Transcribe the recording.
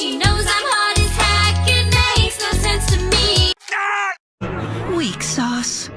She knows I'm hot as heck. It makes no sense to me. Weak sauce.